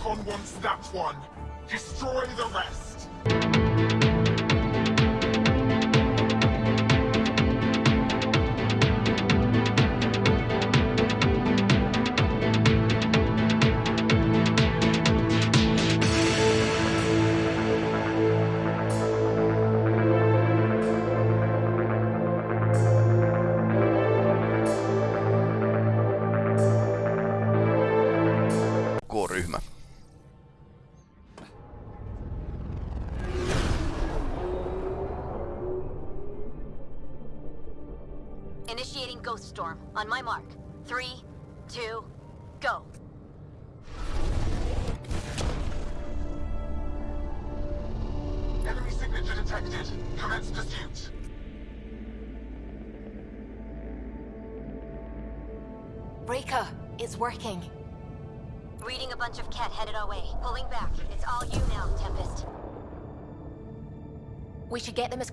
Archon wants that one. Destroy the rest.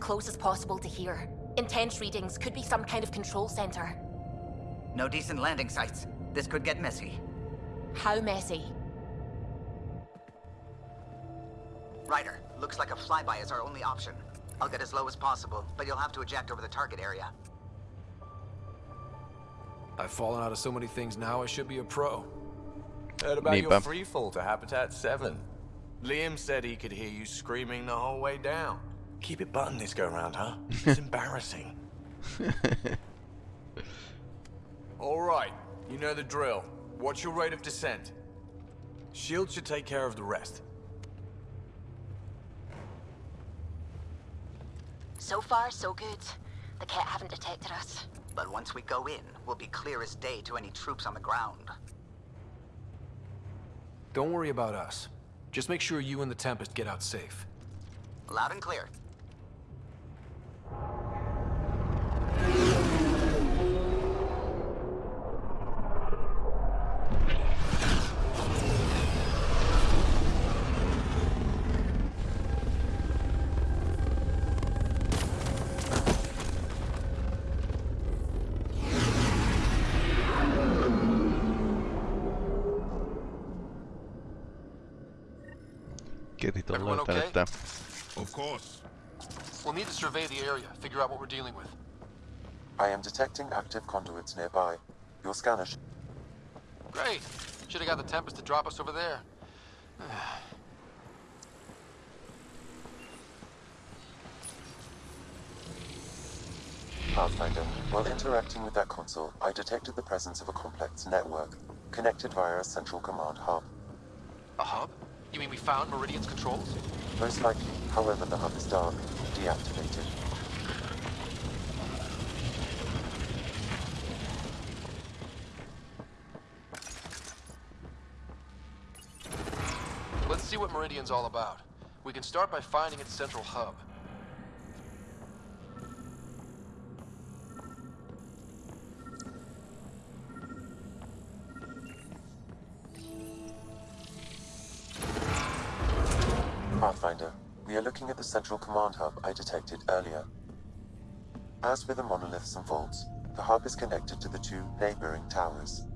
Close as possible to here. Intense readings could be some kind of control center. No decent landing sites. This could get messy. How messy? Ryder, looks like a flyby is our only option. I'll get as low as possible, but you'll have to eject over the target area. I've fallen out of so many things now, I should be a pro. Heard about your Niinpä. free fall to Habitat 7. Liam said he could hear you screaming the whole way down. Keep it buttoned this go round, huh? It's embarrassing. All right, you know the drill. What's your rate of descent? Shield should take care of the rest. So far, so good. The Kett haven't detected us. But once we go in, we'll be clear as day to any troops on the ground. Don't worry about us. Just make sure you and the Tempest get out safe. Loud and clear. Ketit on löytänyt okay? tää. Of course. We'll need to survey the area, figure out what we're dealing with. I am detecting active conduits nearby. Your scanner Great. Should have got the Tempest to drop us over there. Pathfinder. While interacting with that console, I detected the presence of a complex network, connected via a central command hub. A hub? You mean we found Meridian's controls? Most likely, however, the hub is dark, deactivated. Let's see what Meridian's all about. We can start by finding its central hub. Looking at the central command hub I detected earlier. As with the monoliths and vaults, the hub is connected to the two neighboring towers.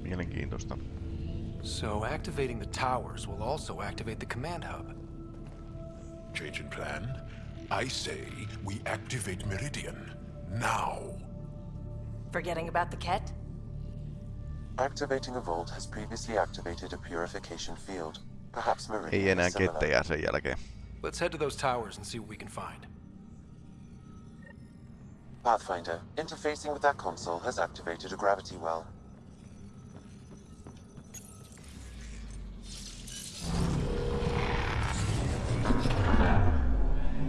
Mielenkiintoista. So activating the towers will also activate the command hub. Change in plan. I say we activate Meridian. Now. Forgetting about the Kett? Activating a vault has previously activated a purification field. Perhaps Ei Meridian enää is similar. kettejä sen jälkeen. Let's head to those towers and see what we can find. Pathfinder, interfacing with that console has activated a gravity well.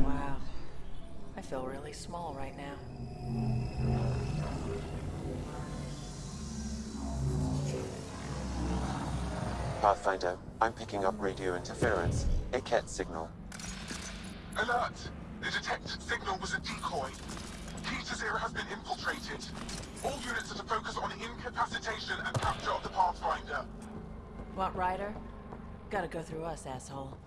Wow. I feel really small right now. Pathfinder, I'm picking up radio interference, a Kett signal. Alert! The detected signal was a decoy. Khi Tasira has been infiltrated. All units are to focus on incapacitation and capture of the Pathfinder. Want Ryder? Gotta go through us, asshole.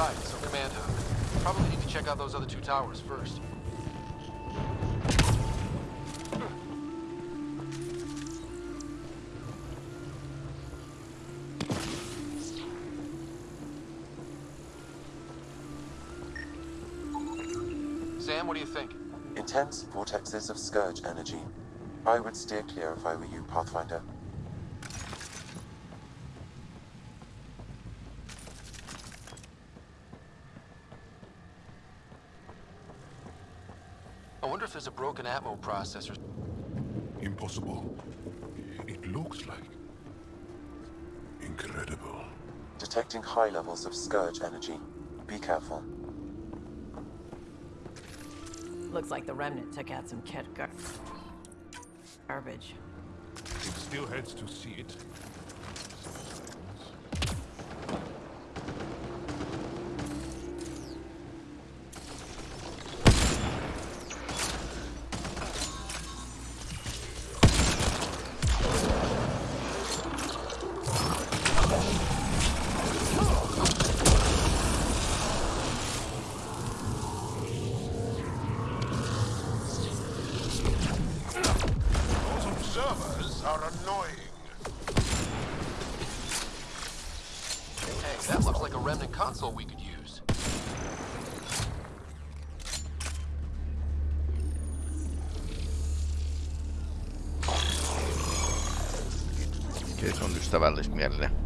Right, so command. Probably need to check out those other two towers first. Sam, what do you think? Intense vortexes of scourge energy. I would steer clear if I were you, Pathfinder. I wonder if there's broken Atmo processor. Impossible. It looks like. Incredible. Detecting high levels of scourge energy. Be careful. Looks like the Remnant took out some kit gar- garbage. It still heads to see it. That looks like a Remnant console we could use. Se on ystävällismielinen.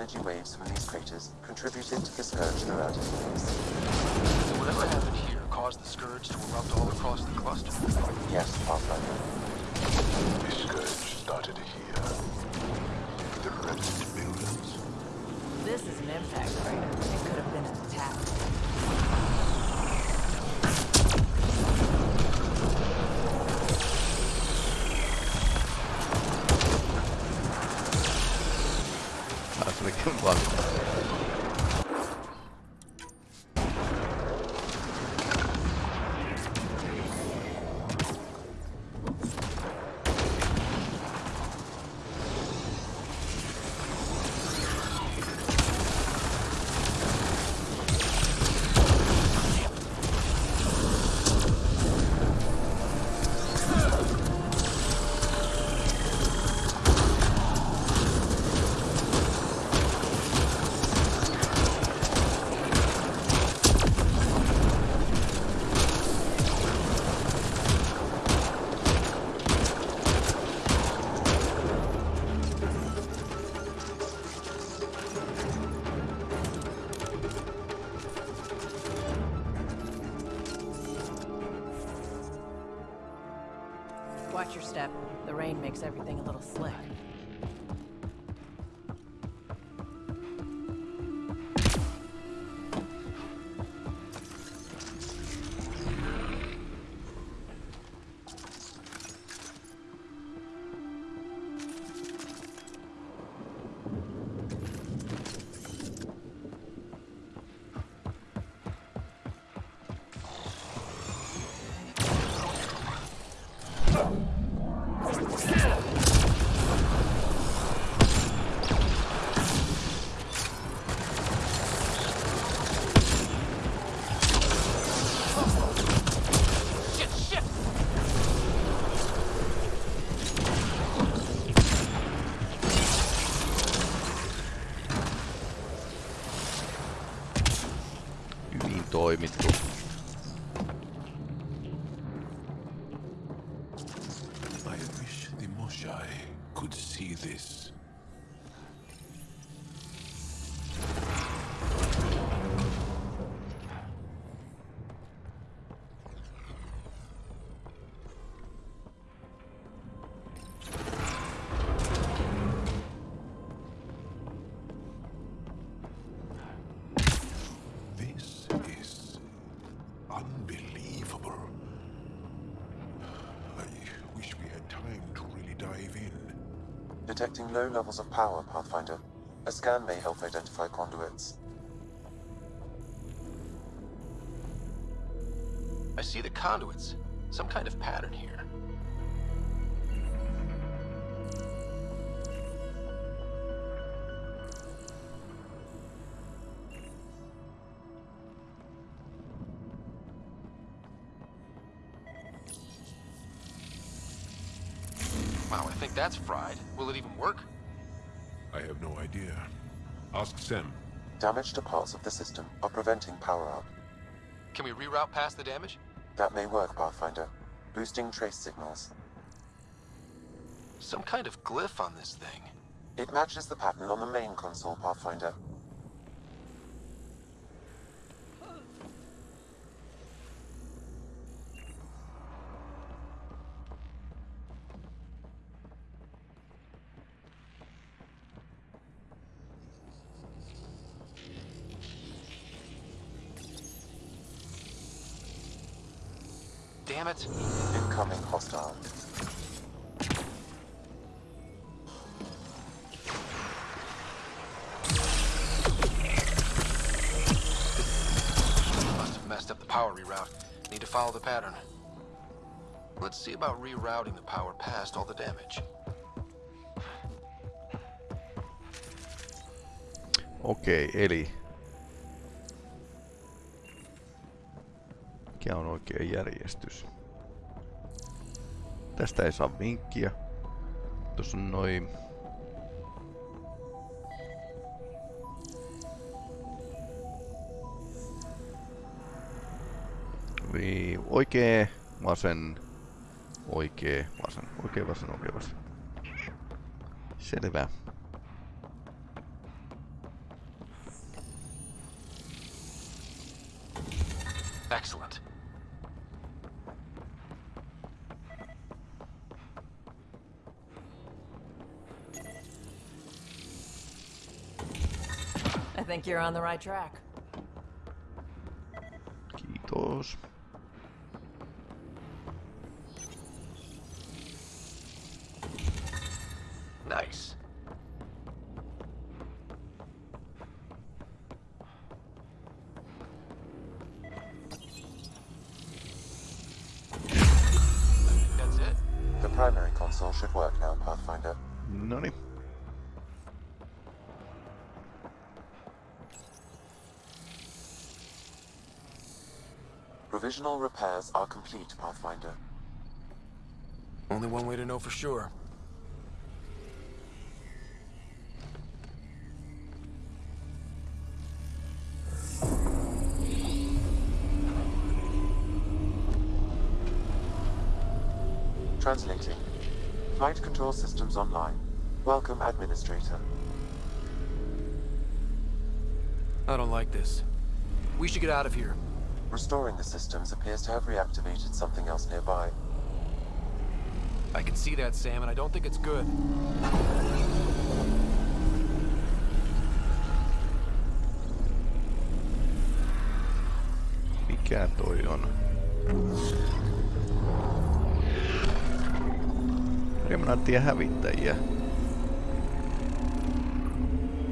Energy waves from these craters contributed to the scourge throughout its place. Step. The rain makes everything toimittu. Levels of power, Pathfinder. A scan may help identify conduits. I see the conduits. Some kind of pattern here. Wow, I think that's fried. Damage to parts of the system are preventing power up. Can we reroute past the damage? That may work, Pathfinder. Boosting trace signals. Some kind of glyph on this thing. It matches the pattern on the main console, Pathfinder. Damn it. Incoming hostile. Must have messed up the power reroute. Need to follow the pattern. Let's see about rerouting the power past all the damage. Okei, eli... Mikä on oikea järjestys? Tästä ei saa vinkkiä. Tuossa on noin... Vii, oikee, vasen, oikee, vasen, oikee, vasen, oikee, vasen. Selvä. Think you're on the right track. Kiitos. Provisional repairs are complete, Pathfinder. Only one way to know for sure. Translating. Flight control systems online. Welcome, Administrator. I don't like this. We should get out of here. Restoring the systems appears to have reactivated something else nearby. I can see that, Sam, and I don't think it's good. Mikä toi on? Remnanttien hävittäjiä.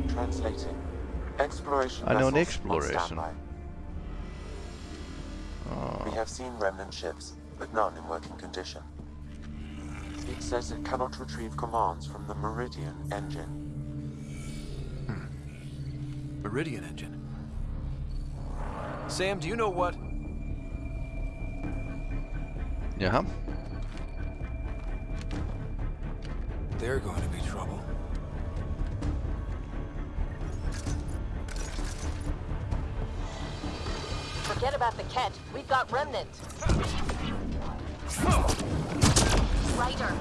Translating. Exploration ah, I know an vessels exploration. On. We have seen remnant ships, but none in working condition. It says it cannot retrieve commands from the Meridian engine. Hmm. Meridian engine. Sam, do you know what? Jaha. They're going to be trouble. Forget about the catch. We've got remnant. Ryder,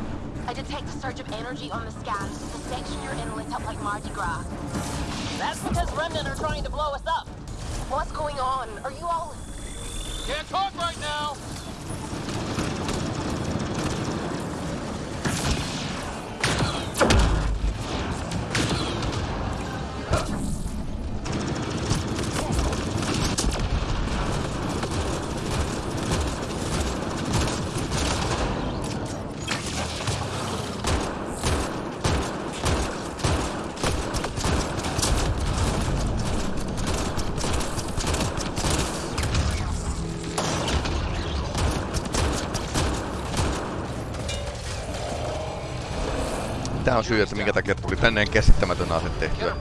I detect a surge of energy on the scan. The section you're in lit up like Mardi Gras. That's because remnant are trying to blow us up. What's going on? Are you all... Can't talk right now! Tää on syy, että minkä takia tuli tänne käsittämätön ase tehtyä.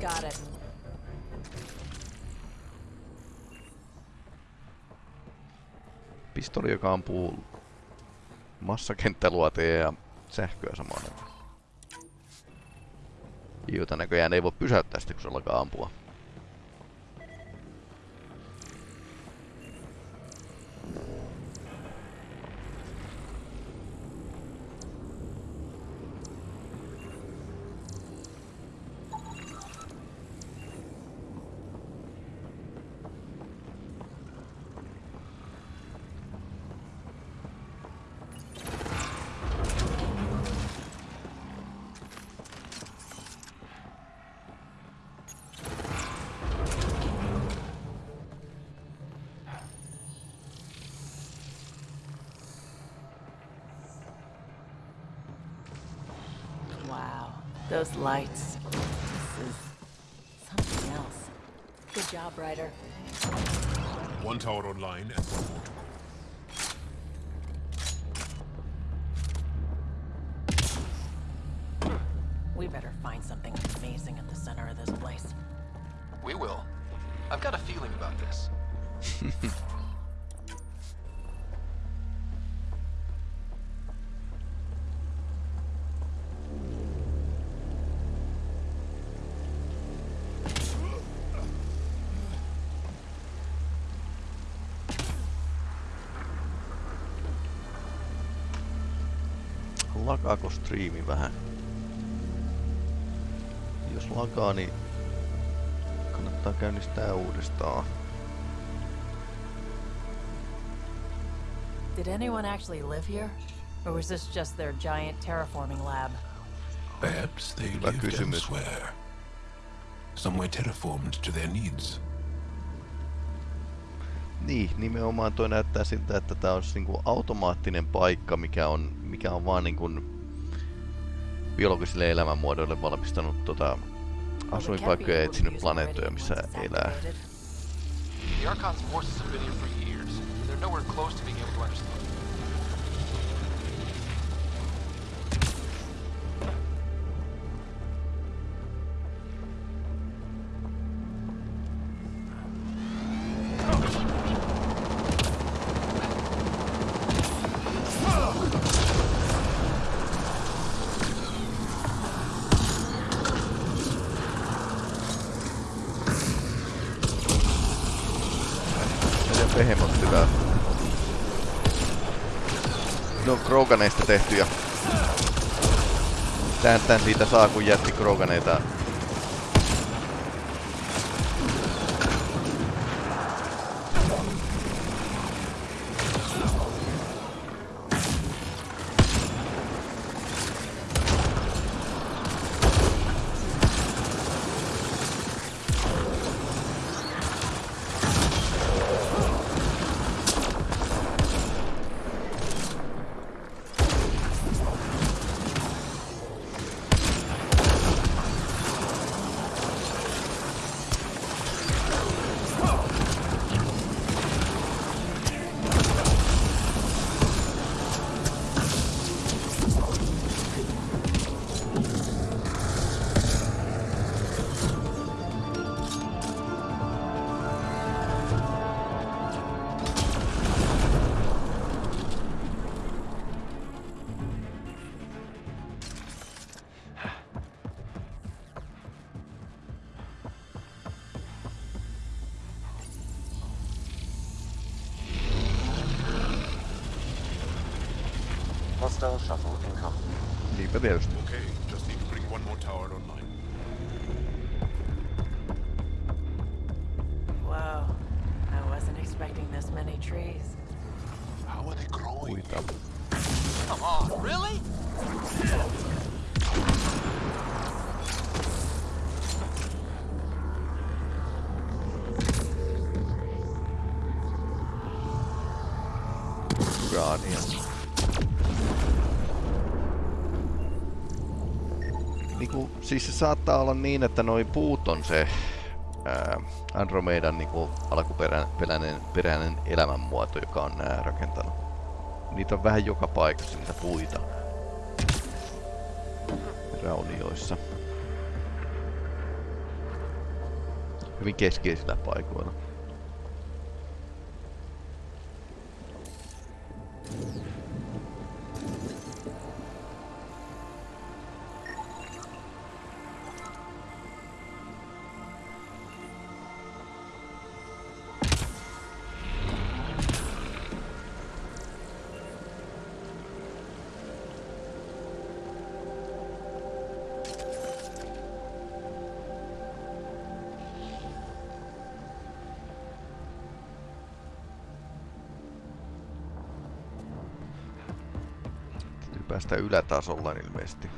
Got it. Pistoli, joka ampuu massakenttäluoteja ja sähköä samaan aikaan. Jota näköjään ei voi pysäyttää sitä, kun se alkaa ampua. Lakaako striimi vähän? Jos lakaa, niin kannattaa käynnistää uudestaan. Did anyone actually live here? Or was this just their giant terraforming lab? Perhaps they Hyvä lived kysymys. elsewhere. Somewhere terraformed to their needs. Niin, nimenomaan toi näyttää siltä, että tää olisi niinku automaattinen paikka, mikä on, mikä on vaan niinku biologisille elämänmuodoille valmistanut tota asuinpaikkoja ja etsinyt planeettoja, missä elää. The Archon's forces have been here for years. and They're nowhere close to being able to understand. Tän siitä saa, kun jätti Kroganeita Hostile shuttle incoming. Niinpä tietysti. Okay, just need to bring one more tower online. Whoa. I wasn't expecting this many trees. How are they growing? Puita. Come on, really? Uraania. Niinku, siis se saattaa olla niin, että noi puut on se ää, Andromedan niinku alkuperäinen peräinen elämänmuoto, joka on nää rakentanut. Niitä on vähän joka paikassa niitä puita. Raunioissa. Hyvin keskeisillä paikoilla. Ylätasolla ilmeisesti.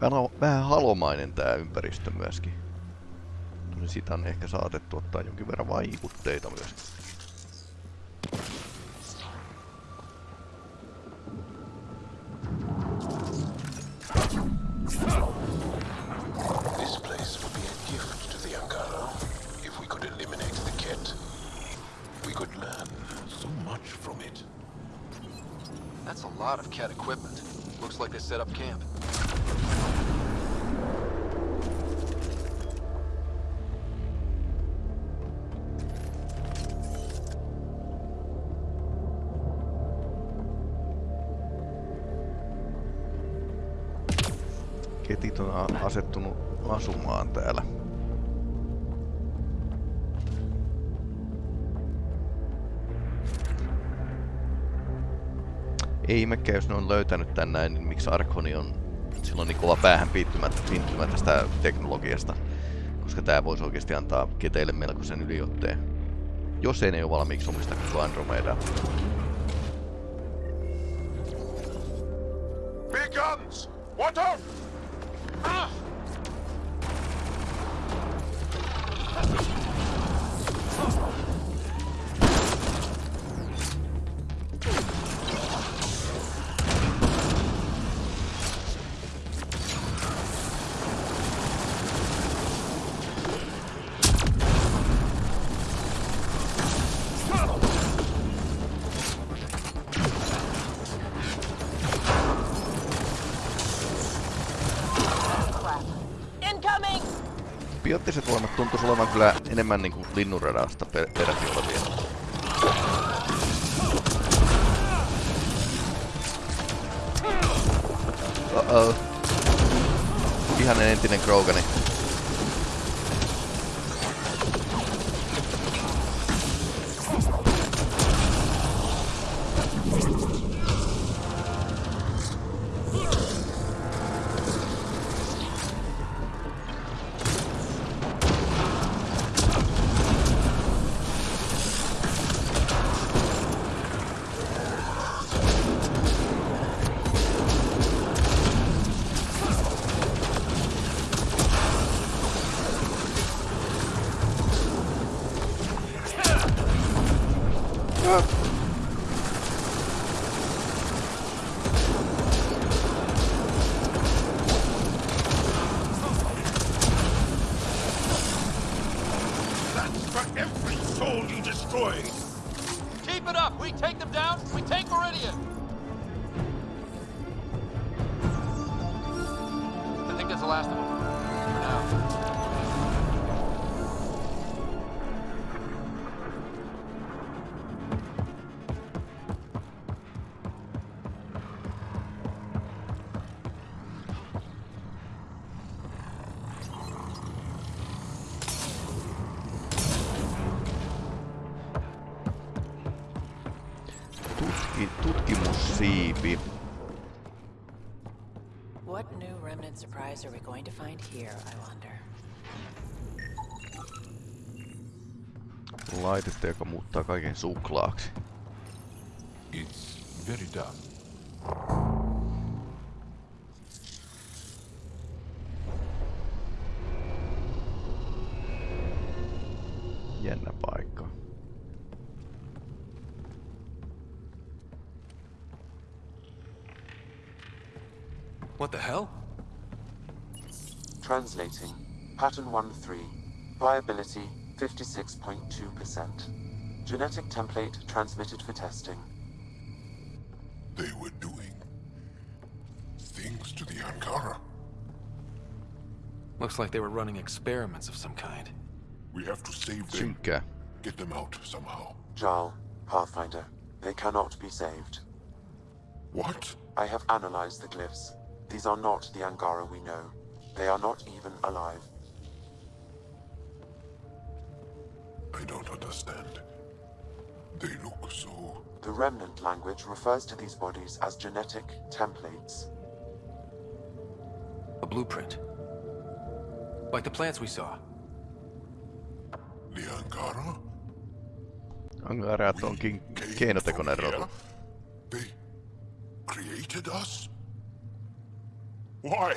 Vähän, vähän halomainen tää ympäristö myöskin. Sitä on ehkä saatettu ottaa jonkin verran vaikutteita myös. Ihmekään, jos ne on löytänyt tän näin, niin miksi Arkoni on silloin niin kova päähän piittymä, piittymä tästä teknologiasta. Koska tää voisi oikeasti antaa keteille melkoisen yliotteen. Jos ei ne ole valmiiksi omista koko Andromeda. Big guns! Water! Biottiset voimat tuntuisi olevan kyllä enemmän niinku linnunradasta per peräti olevia. Uh-oh. Ihan entinen Krogani. Last of them. For now. Surprise are we going to find here, I wonder? Laitetta, joka muuttaa kaiken suklaaksi. It's very dark. Jännä paikka. What the hell? Translating. Pattern 1-3. Viability 56.2%. Genetic template transmitted for testing. They were doing things to the Angara. Looks like they were running experiments of some kind. We have to save them. Synkkää. Get them out somehow. Jaal, Pathfinder, they cannot be saved. What? I have analyzed the glyphs. These are not the Angara we know. They are not even alive. I don't understand. They look so... The remnant language refers to these bodies as genetic templates. A blueprint. Like the plants we saw. The Angara? Angarat onkin keinotekoinen rotu. They created us? Why?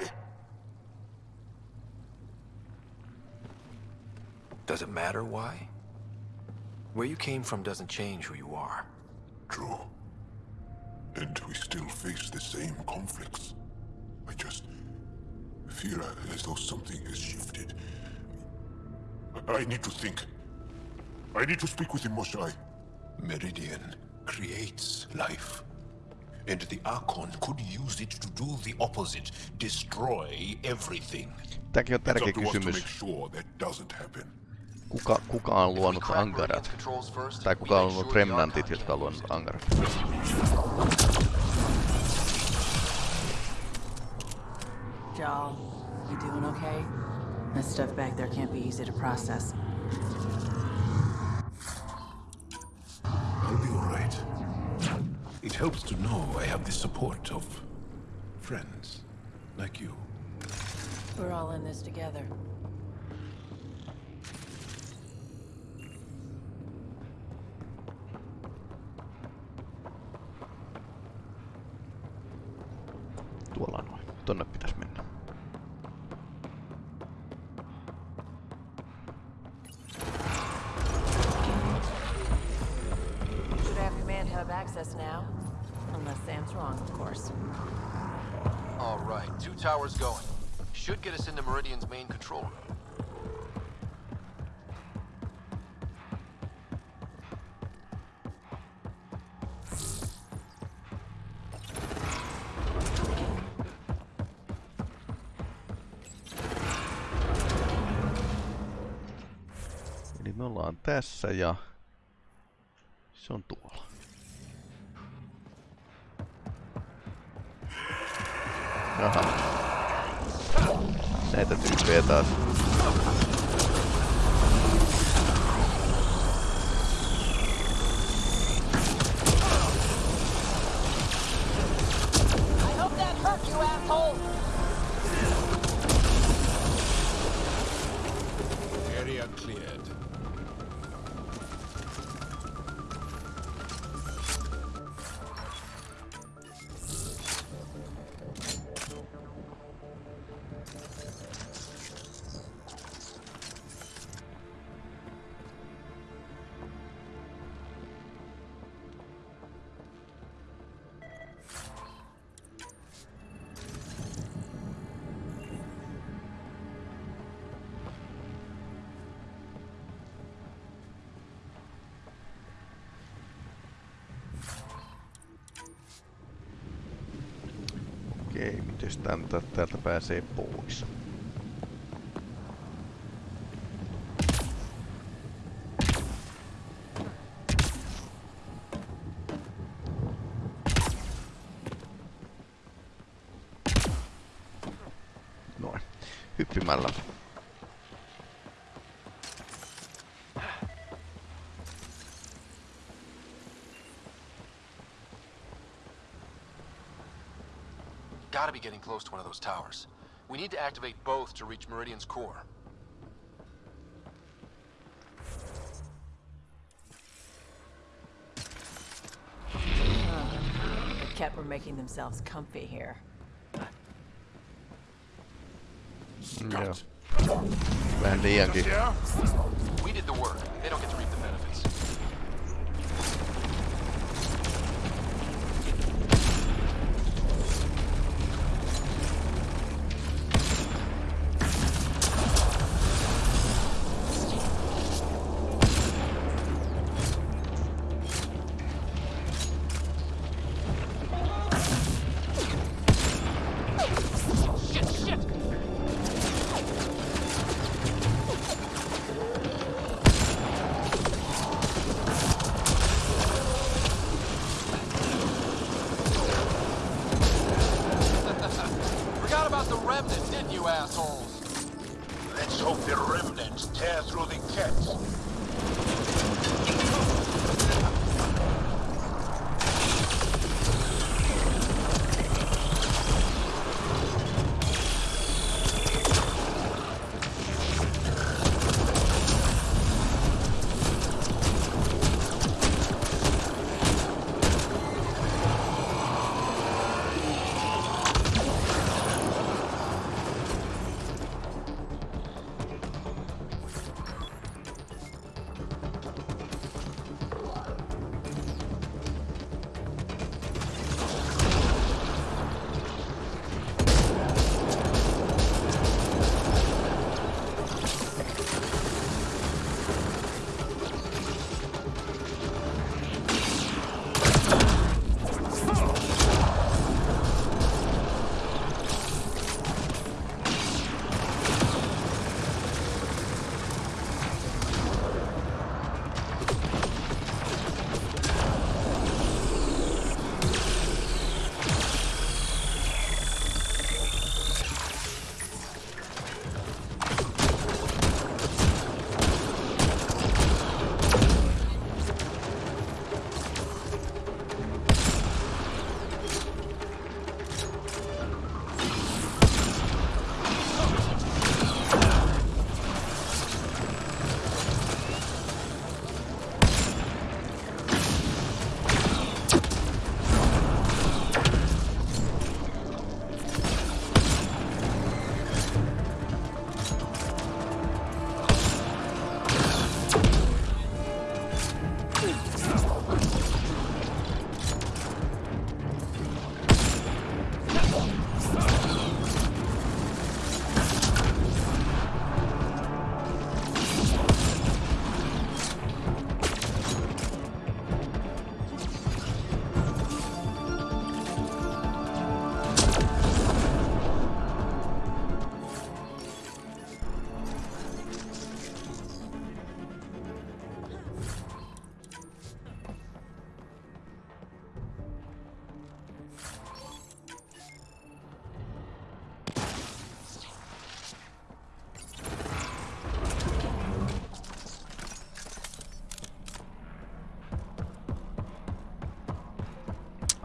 Does it matter why? Where you came from doesn't change who you are. True. And we still face the same conflicts. I just feel as though something has shifted. I, I need to think. I need to speak with him, Moshae. Meridian creates life. And the Archon could use it to do the opposite, destroy everything. Tämäkin on It's tärkeä up to us to make sure that doesn't happen. Kuka, kuka on luonut Angarat? Tai kuka on luonut Remnantit, jotka on luonut Angarat? Jaal, you doing okay? That stuff back there can't be easy to process. I'll be all right. It helps to know I have the support of friends like you. We're all in this together. Tonne pitäisi mennä. Have command hub access now. Unless Sam's wrong, of course. All right, two towers going. Should get us into Meridian's main control room. Tässä ja Okei, miten täältä, täältä pääsee pois? Noin. Hyppimällä. Be getting close to one of those towers. We need to activate both to reach Meridian's core. The Kett were making themselves comfy here. Joo. Vähän liiankin. We did the work. They don't get to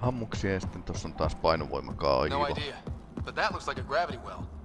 Ammuksia ja sitten tossa on taas painovoimakaivo. No idea. But that looks like a gravity well.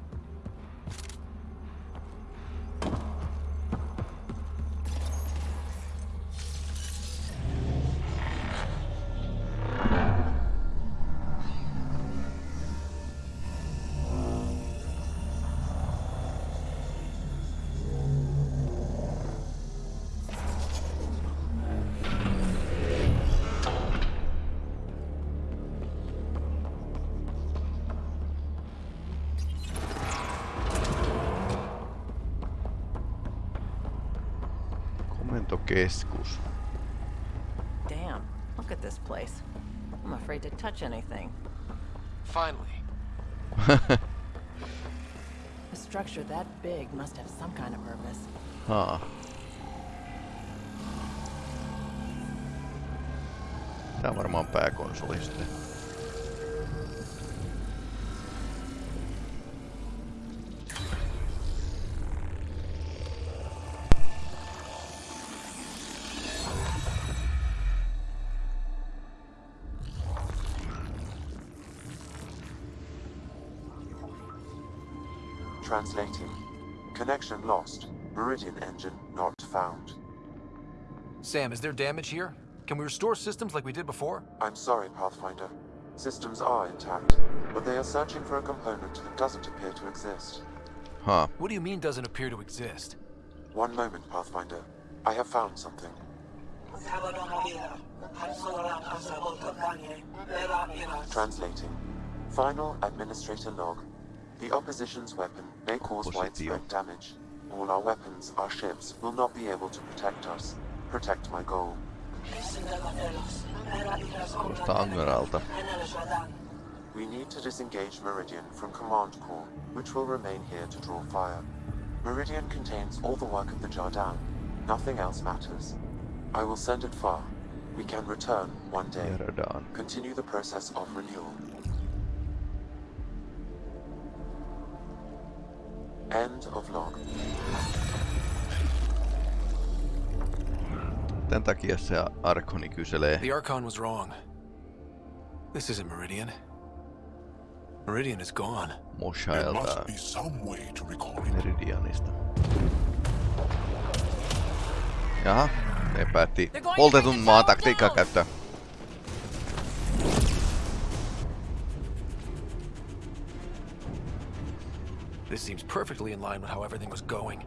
Komentokeskus. Damn, look at this place. I'm afraid to touch anything. Finally. A structure that big must have some kind of purpose. Haa. Tää on varmaan pääkonsoli sitten. Translating. Connection lost. Meridian engine not found. Sam, is there damage here? Can we restore systems like we did before? I'm sorry, Pathfinder. Systems are intact, but they are searching for a component that doesn't appear to exist. Huh. What do you mean doesn't appear to exist? One moment, Pathfinder. I have found something. Translating. Final administrator log. The opposition's weapon may cause widespread damage. All our weapons, our ships, will not be able to protect us. Protect my goal. We need to disengage Meridian from Command Core, which will remain here to draw fire. Meridian contains all the work of the Jardaan. Nothing else matters. I will send it far. We can return one day. Continue the process of renewal. End of log. Tän takia se Arkoni kyselee. The Archon was wrong. This isn't Meridian. Meridian is gone. Moshailta be some way to recall it. Meridianista. Jaha, ne päätti poltetun maan taktiikkaa käyttää. This seems perfectly in line with how everything was going.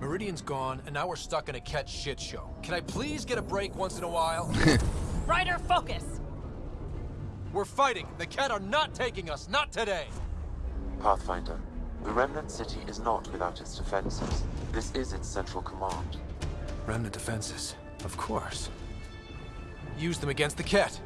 Meridian's gone, and now we're stuck in a Kett shit show. Can I please get a break once in a while? Ryder, focus! We're fighting. The Kett are not taking us. Not today. Pathfinder. The Remnant City is not without its defenses. This is its central command. Remnant defenses. Of course. Use them against the Kett.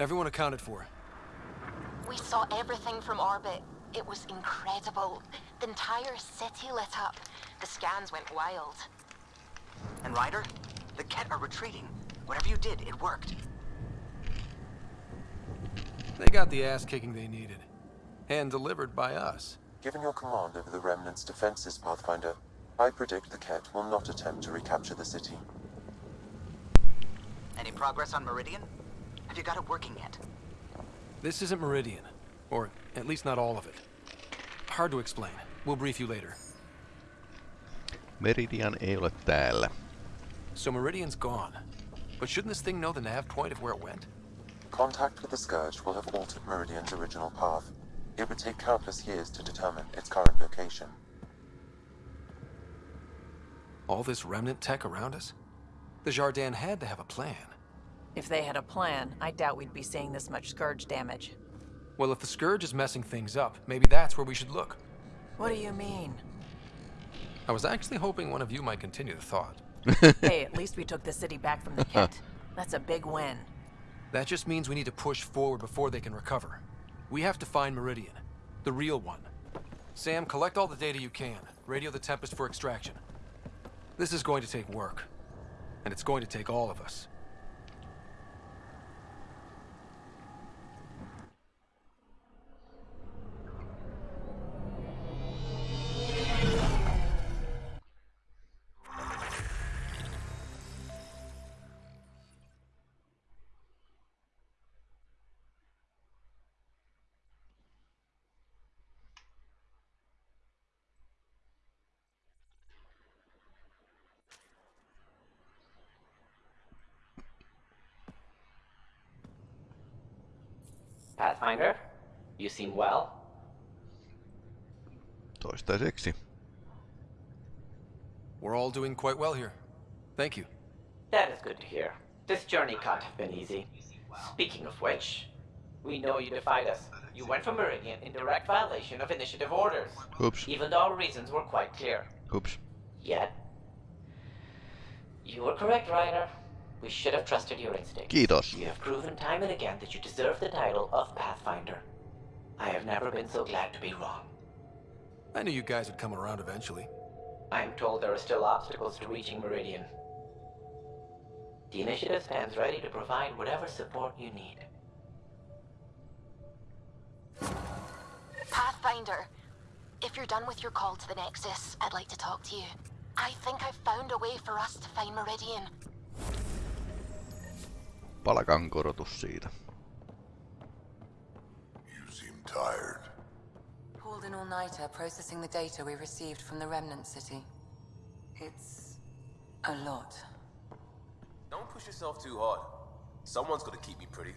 Everyone accounted for. We saw everything from orbit. It was incredible. The entire city lit up. The scans went wild. And Ryder? The Kett are retreating. Whatever you did, it worked. They got the ass kicking they needed. And delivered by us. Given your command over the Remnant's defenses, Pathfinder, I predict the Kett will not attempt to recapture the city. Any progress on Meridian? Have you got it working yet? This isn't Meridian. Or at least not all of it. Hard to explain. We'll brief you later. Meridian ei ole täällä. So Meridian's gone. But shouldn't this thing know the nav point of where it went? Contact with the Scourge will have altered Meridian's original path. It would take countless years to determine its current location. All this remnant tech around us? The Jardaan had to have a plan. If they had a plan, I doubt we'd be seeing this much Scourge damage. Well, if the Scourge is messing things up, maybe that's where we should look. What do you mean? I was actually hoping one of you might continue the thought. hey, at least we took the city back from the Kett. That's a big win. That just means we need to push forward before they can recover. We have to find Meridian. The real one. Sam, collect all the data you can. Radio the Tempest for extraction. This is going to take work. And it's going to take all of us. You seem well. Toistaiseksi. We're all doing quite well here. Thank you. That is good to hear. This journey can't have been easy. Speaking of which, we know you defied us. You went from Meridian in direct violation of initiative orders. Oops. Even though our reasons were quite clear. Oops. Yet, you were correct, Ryder. We should have trusted your instincts. Kiitos. You have proven time and again that you deserve the title of Pathfinder. I have never been so glad to be wrong. I knew you guys would come around eventually. I am told there are still obstacles to reaching Meridian. The initiative stands ready to provide whatever support you need. Pathfinder, if you're done with your call to the Nexus, I'd like to talk to you. I think I've found a way for us to find Meridian. Palkan korotus siitä. You seem tired. Pulled an all-nighter processing the data we received from the Remnant City. It's... a lot. Don't push yourself too hard. Someone's gonna keep me pretty.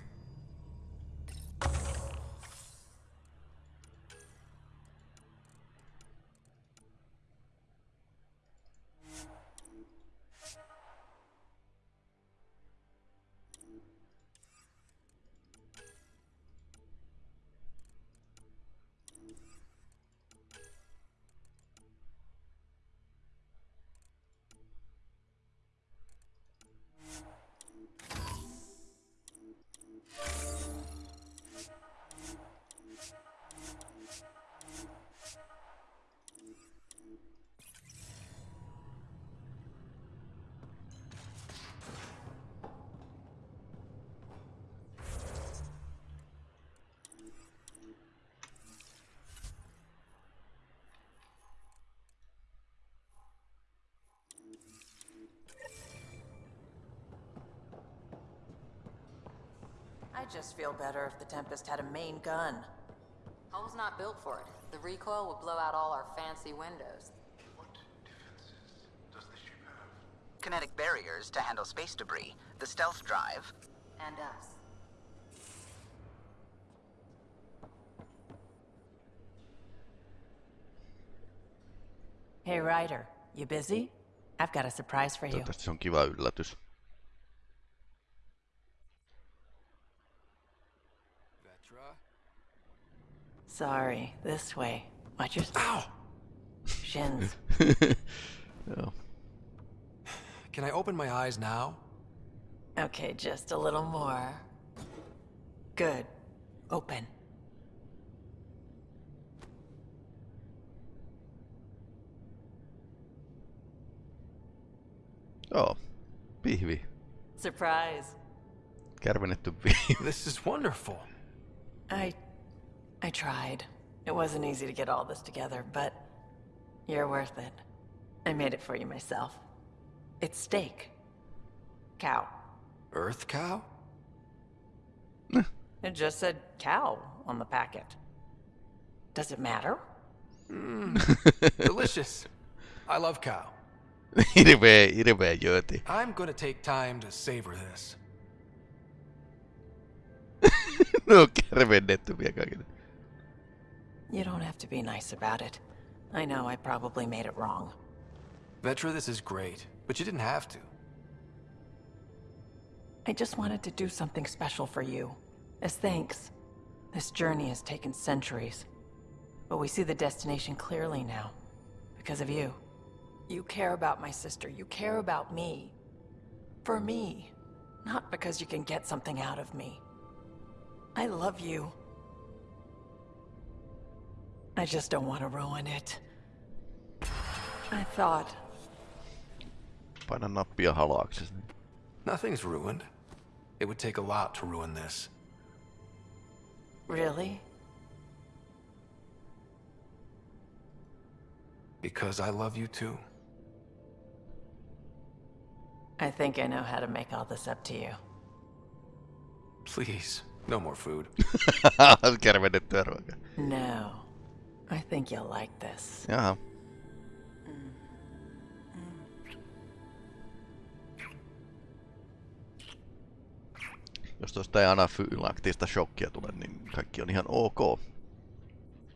I just feel better if the Tempest had a main gun. Home's not built for it. The recoil would blow out all our fancy windows. What defenses does the ship have? Kinetic barriers to handle space debris, the stealth drive, And us. Hey, Ryder, you busy? I've got a surprise for you. Toivottavasti se on kiva yllätys. Vetra? Sorry, this way. Watch your. Ow! Shins. Joo. Oh. Can I open my eyes now? Okay, just a little more. Good. Open. Oh, Pihvi. Surprise. Kärvennetty pihvi. This is wonderful. I. I tried. It wasn't easy to get all this together, but. You're worth it. I made it for you myself. It's steak. Cow. Earth cow? It just said cow on the packet. Does it matter? Mm, Delicious. I love cow. hirveä, hirveä jööti. I'm gonna take time to savor this. ne on kärvennetty vielä kaikille. You don't have to be nice about it. I know I probably made it wrong. Vetra, this is great, but you didn't have to. I just wanted to do something special for you. As thanks. This journey has taken centuries. But we see the destination clearly now. Because of you. You care about my sister. You care about me. For me. Not because you can get something out of me. I love you. I just don't want to ruin it. I thought Paina nappia halaaksesi. Nothing's ruined. It would take a lot to ruin this. Really? Because I love you too. I think I know how to make all this up to you. Please, no more food. Kärvennettyä ruokaa. No. I think you'll like this. Jaha. Jos tuosta ei anafylaktista shokkia tule, niin kaikki on ihan ok.